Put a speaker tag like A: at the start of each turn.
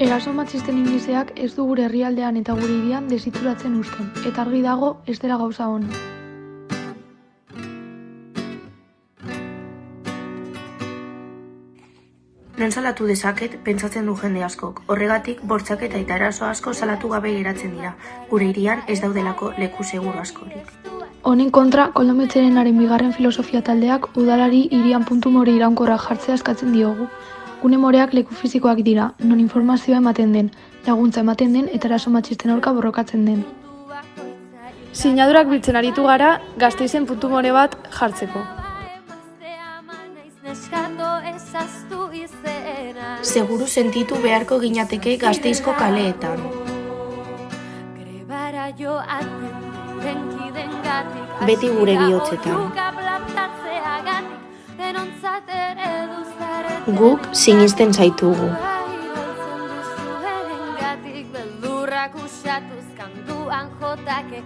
A: Eraso matxisten indizeak ez du gure herrialdean eta gure hirian desitxuratzen uzten, eta argi dago ez dela gauza ona.
B: Non salatu dezaket, pentsatzen du jende askok. Horregatik, bortxaketa eta eraso asko salatu gabe geratzen dira. Gure hirian ez daudelako leku seguru askorik.
A: Honen kontra, koldometxerenaren bigarren filosofia taldeak udalari hirian puntu more iraunkorra jartzea eskatzen diogu. Gune moreak leku fizikoak dira, non informazioa ematen den, laguntza ematen den eta eraso matxisten aurka borrokatzen den.
C: Sinadurak biltzen aritu gara, gazteizen puntu more bat jartzeko.
B: Seguru sentitu beharko ginateke gazteizko kaleetan. Beti gure bihotzetan. Guk sinisten zaitugu.
D: Beldurrak usatuz kantuan jotake,